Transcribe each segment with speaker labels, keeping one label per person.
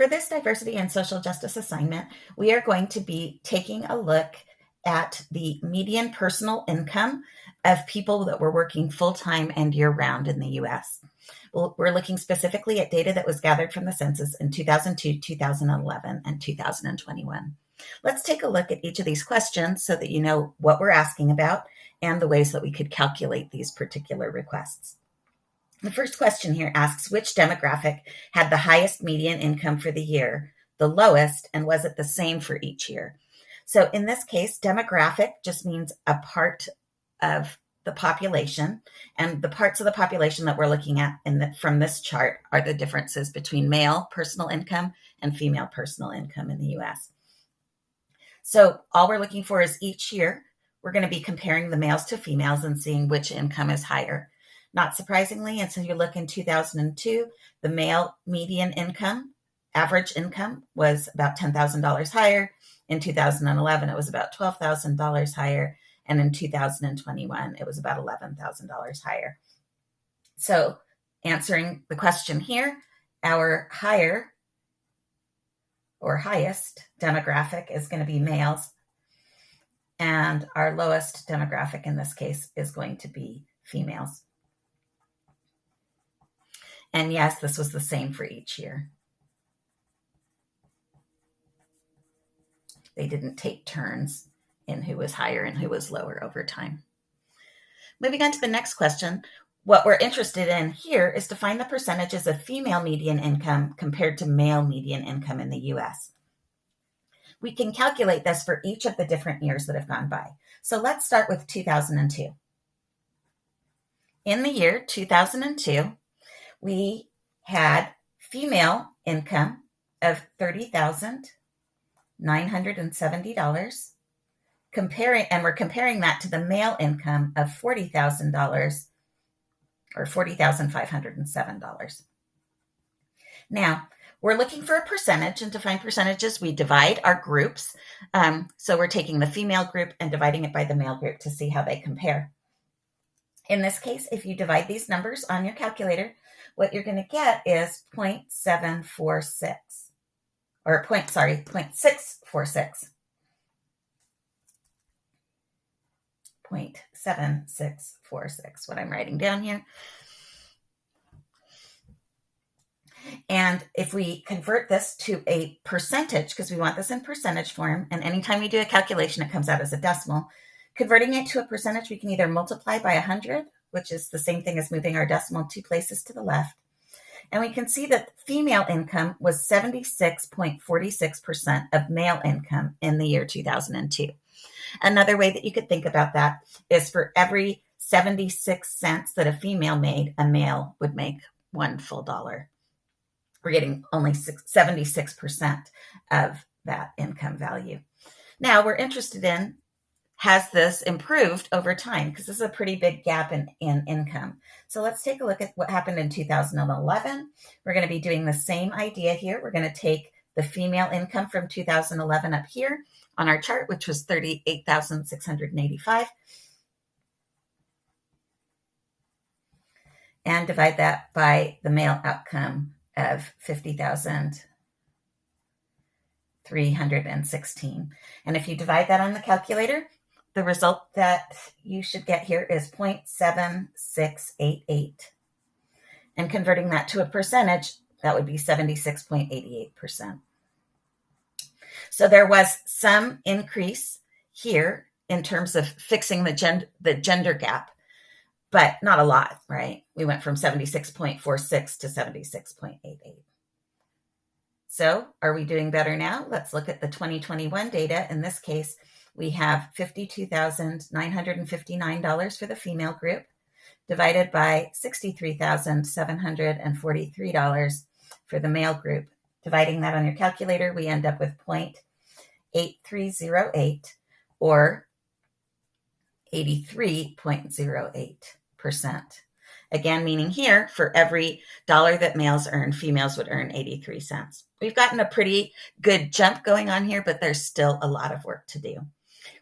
Speaker 1: For this diversity and social justice assignment, we are going to be taking a look at the median personal income of people that were working full time and year round in the US. We're looking specifically at data that was gathered from the census in 2002, 2011, and 2021. Let's take a look at each of these questions so that you know what we're asking about and the ways that we could calculate these particular requests. The first question here asks which demographic had the highest median income for the year, the lowest, and was it the same for each year? So in this case, demographic just means a part of the population, and the parts of the population that we're looking at the, from this chart are the differences between male personal income and female personal income in the US. So all we're looking for is each year, we're going to be comparing the males to females and seeing which income is higher. Not surprisingly, and so you look in 2002, the male median income, average income was about $10,000 higher. In 2011, it was about $12,000 higher. And in 2021, it was about $11,000 higher. So, answering the question here, our higher or highest demographic is going to be males. And our lowest demographic in this case is going to be females. And yes, this was the same for each year. They didn't take turns in who was higher and who was lower over time. Moving on to the next question, what we're interested in here is to find the percentages of female median income compared to male median income in the US. We can calculate this for each of the different years that have gone by. So let's start with 2002. In the year 2002, we had female income of $30,970 comparing and we're comparing that to the male income of $40,000 or $40,507. Now, we're looking for a percentage, and to find percentages, we divide our groups. Um, so we're taking the female group and dividing it by the male group to see how they compare. In this case, if you divide these numbers on your calculator, what you're going to get is 0.746 or point, sorry, 0.646. 0.7646, what I'm writing down here. And if we convert this to a percentage, because we want this in percentage form, and anytime we do a calculation, it comes out as a decimal. Converting it to a percentage, we can either multiply by 100, which is the same thing as moving our decimal two places to the left. And we can see that female income was 76.46% of male income in the year 2002. Another way that you could think about that is for every 76 cents that a female made, a male would make one full dollar. We're getting only 76% of that income value. Now we're interested in has this improved over time? Because this is a pretty big gap in, in income. So let's take a look at what happened in 2011. We're going to be doing the same idea here. We're going to take the female income from 2011 up here on our chart, which was 38,685. And divide that by the male outcome of 50,316. And if you divide that on the calculator, the result that you should get here is 0.7688. And converting that to a percentage, that would be 76.88%. So there was some increase here in terms of fixing the, gen- the gender gap, but not a lot, right? We went from 76.46 to 76.88. So are we doing better now? Let's look at the 2021 data. In this case, we have $52,959 for the female group divided by $63,743 for the male group. Dividing that on your calculator, we end up with 0.8308 or 83.08%. Again, meaning here, for every dollar that males earn, females would earn 83 cents. We've gotten a pretty good jump going on here, but there's still a lot of work to do.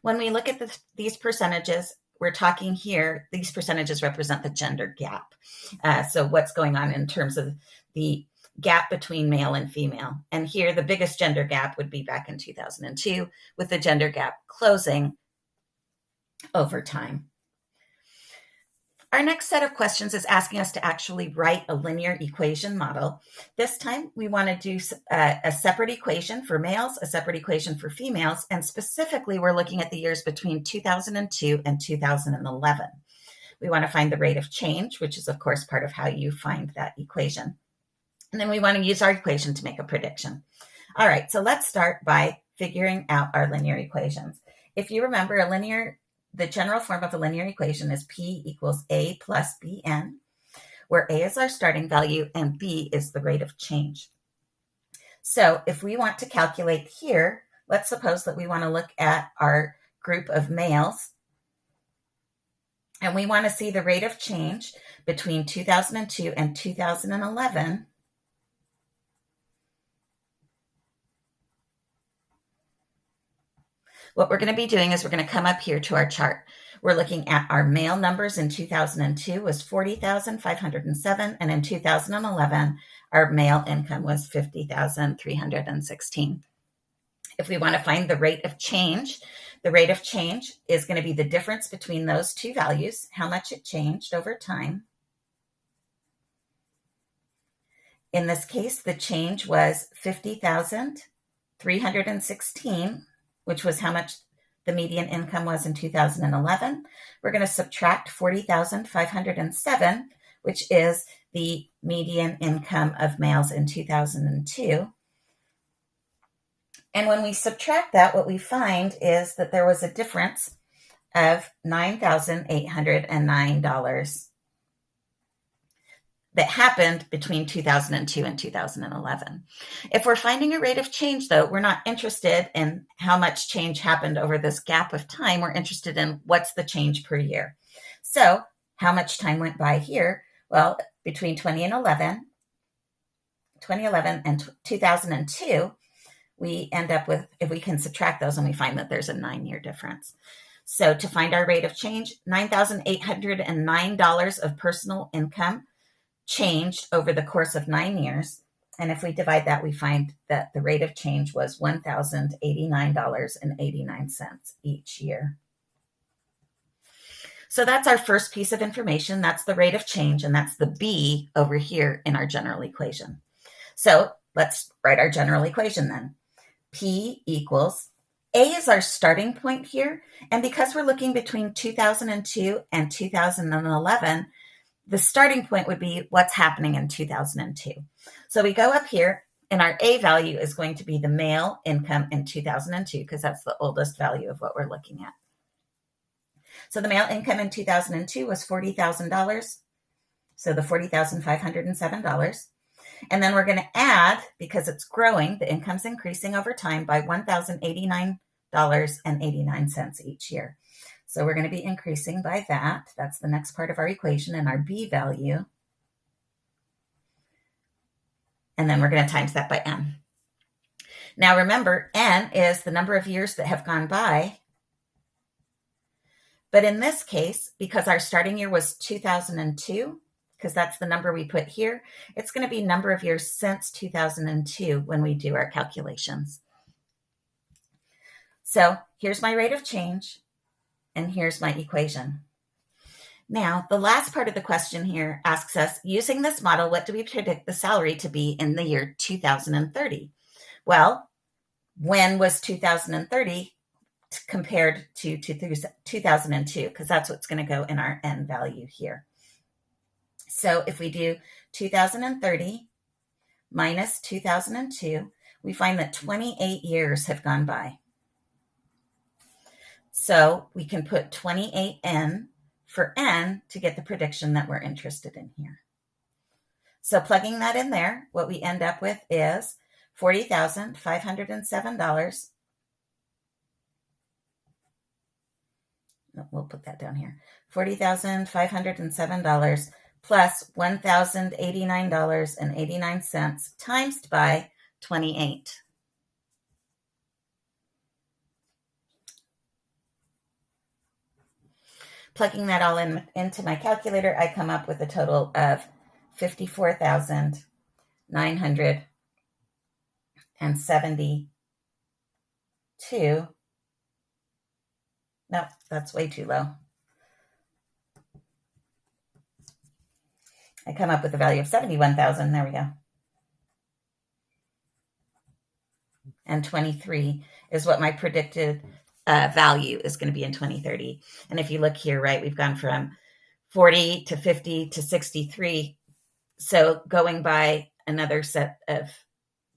Speaker 1: When we look at the, these percentages, we're talking here, these percentages represent the gender gap. Uh, so what's going on in terms of the gap between male and female. And here, the biggest gender gap would be back in 2002, with the gender gap closing over time. Our next set of questions is asking us to actually write a linear equation model. This time, we want to do a, uh, a, separate equation for males, a separate equation for females, and specifically, we're looking at the years between 2002 and 2011. We want to find the rate of change, which is, of course, part of how you find that equation. And then we want to use our equation to make a prediction. All right, so let's start by figuring out our linear equations. If you remember, a linear the general form of a linear equation is P equals A plus Bn, where A is our starting value and B is the rate of change. So if we want to calculate here, let's suppose that we want to look at our group of males and we want to see the rate of change between 2002 and 2011 What we're going to be doing is we're going to come up here to our chart. We're looking at our male numbers in 2002 was 40,507 and in 2011 our male income was 50,316. If we want to find the rate of change, the rate of change is going to be the difference between those two values, how much it changed over time. In this case, the change was 50,316 which was how much the median income was in 2011. We're going to subtract 40,507, which is the median income of males in 2002. And when we subtract that, what we find is that there was a difference of $9,809 that happened between 2002 and 2011. If we're finding a rate of change, though, we're not interested in how much change happened over this gap of time. We're interested in what's the change per year. So, how much time went by here? Well, between 20 and 11, 2011 and 2002, we end up with, if we can subtract those, and we find that there's a nine year difference. So, to find our rate of change, $9,809 of personal income changed over the course of nine years. And if we divide that, we find that the rate of change was $1,089.89 each year. So that's our first piece of information. That's the rate of change, and that's the B over here in our general equation. So let's write our general equation then. P equals A is our starting point here. And because we're looking between 2002 and 2011, the starting point would be what's happening in 2002. So we go up here and our A value is going to be the male income in 2002 because that's the oldest value of what we're looking at. So the male income in 2002 was $40,000. So the $40,507. And then we're going to add, because it's growing, the income's increasing over time by $1,089.89 each year. So we're going to be increasing by that. That's the next part of our equation and our B value. And then we're going to times that by N. Now remember, N is the number of years that have gone by. But in this case, because our starting year was 2002, because that's the number we put here, it's going to be number of years since 2002 when we do our calculations. So here's my rate of change. And here's my equation. Now, the last part of the question here asks us, using this model, what do we predict the salary to be in the year 2030? Well, when was 2030 compared to 2002? Because that's what's going to go in our N value here. So if we do 2030 minus 2002, we find that 28 years have gone by. So we can put 28n for n to get the prediction that we're interested in here. So plugging that in there, what we end up with is $40,507. We'll put that down here. $40,507 plus $1,089.89 times by 28. Plugging that all in into my calculator, I come up with a total of fifty-four thousand 972. Nope, that's way too low. I come up with a value of 71,000. There we go. And 23 is what my predicted uh, value is going to be in 2030. And if you look here, right, we've gone from 40 to 50 to 63. So going by another set of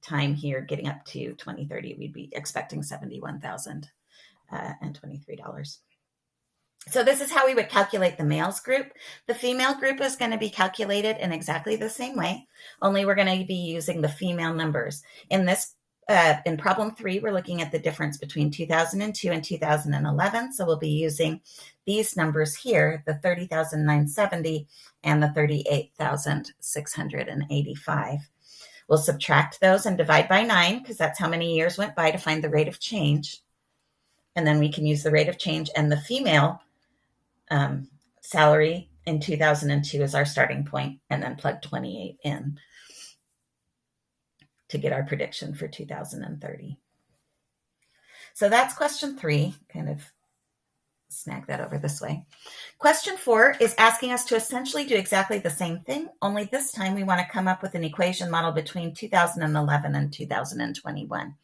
Speaker 1: time here, getting up to 2030, we'd be expecting 71,000 uh, and $23. So this is how we would calculate the males group. The female group is going to be calculated in exactly the same way, only we're going to be using the female numbers. In this, uh, in problem three, we're looking at the difference between 2002 and 2011. So we'll be using these numbers here, the 30,970 and the 38,685. We'll subtract those and divide by nine because that's how many years went by to find the rate of change. And then we can use the rate of change and the female um, salary in 2002 as our starting point and then plug 28 in to get our prediction for 2030. So that's question three, kind of snag that over this way. Question four is asking us to essentially do exactly the same thing, only this time we want to come up with an equation model between 2011 and 2021.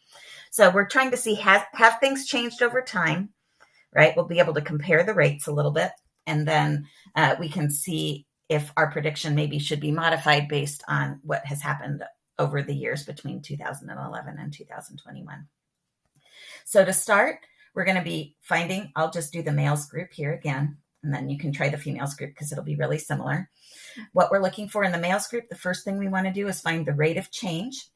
Speaker 1: So we're trying to see have, have things changed over time, right? We'll be able to compare the rates a little bit, and then uh, we can see if our prediction maybe should be modified based on what has happened over the years between 2011 and 2021. So to start, we're going to be finding, I'll just do the males group here again, and then you can try the females group because it'll be really similar. What we're looking for in the males group, the first thing we want to do is find the rate of change.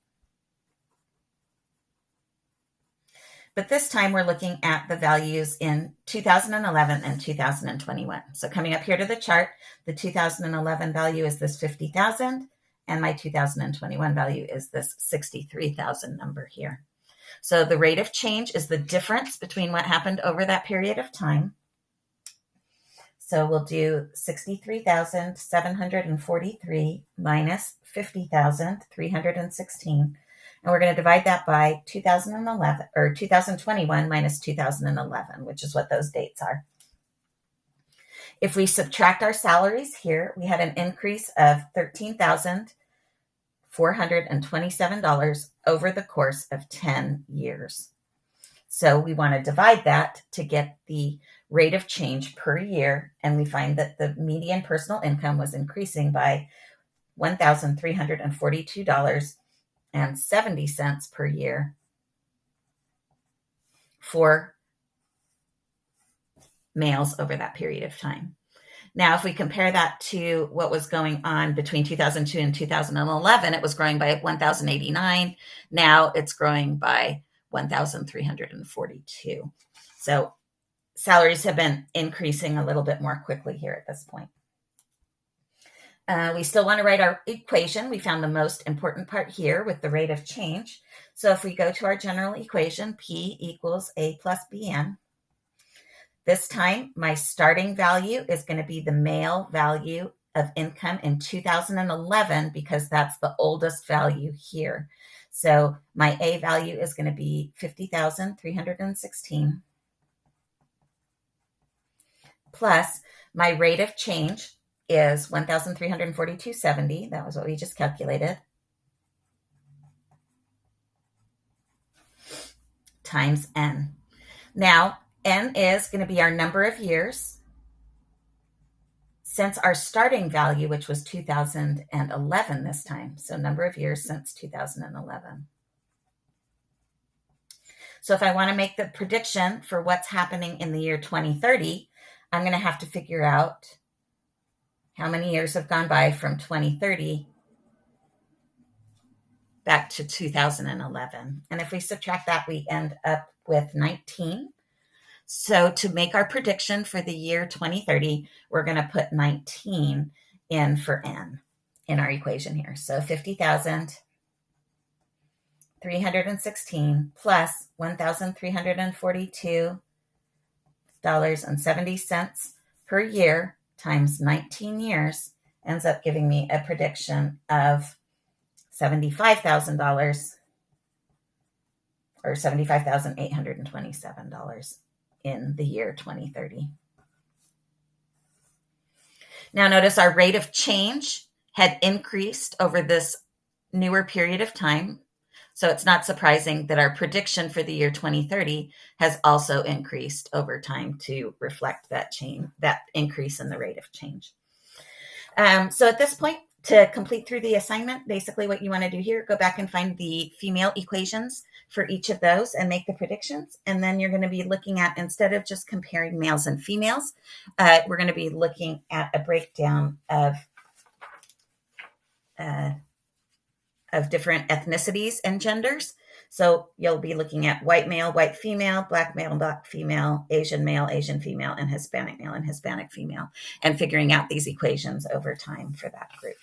Speaker 1: But this time we're looking at the values in 2011 and 2021. So coming up here to the chart, the 2011 value is this 50,000 and my 2021 value is this 63,000 number here. So the rate of change is the difference between what happened over that period of time. So we'll do 63,743 minus 50,316. And we're going to divide that by 2011 or 2021 minus 2011, which is what those dates are. If we subtract our salaries here, we had an increase of 13,000 $427 over the course of 10 years. So we want to divide that to get the rate of change per year. And we find that the median personal income was increasing by $1,342.70 per year for males over that period of time. Now, if we compare that to what was going on between 2002 and 2011, it was growing by 1,089. Now it's growing by 1,342. So salaries have been increasing a little bit more quickly here at this point. Uh, we still want to write our equation. We found the most important part here with the rate of change. So if we go to our general equation, P equals A plus BN, this time, my starting value is going to be the male value of income in 2011 because that's the oldest value here. So my A value is going to be 50,316 plus my rate of change is 1,342.70. That was what we just calculated. Times N. Now, N is going to be our number of years since our starting value, which was 2011 this time. So number of years since 2011. So if I want to make the prediction for what's happening in the year 2030, I'm going to have to figure out how many years have gone by from 2030 back to 2011. And if we subtract that, we end up with 19. So to make our prediction for the year 2030, we're going to put 19 in for n in our equation here. So 50,000 316 plus $1,342.70 per year times 19 years ends up giving me a prediction of $75,000 or $75,827 in the year 2030. Now notice our rate of change had increased over this newer period of time. So it's not surprising that our prediction for the year 2030 has also increased over time to reflect that change, that increase in the rate of change. Um, so at this point, to complete through the assignment, basically what you want to do here, go back and find the female equations for each of those and make the predictions. And then you're going to be looking at, instead of just comparing males and females, uh, we're going to be looking at a breakdown of uh, of different ethnicities and genders. So you'll be looking at white male, white female, black male, black female, Asian male, Asian female, and Hispanic male and Hispanic female, and figuring out these equations over time for that group.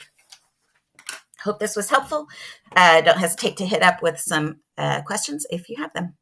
Speaker 1: Hope this was helpful. Uh, don't hesitate to hit up with some uh, questions if you have them.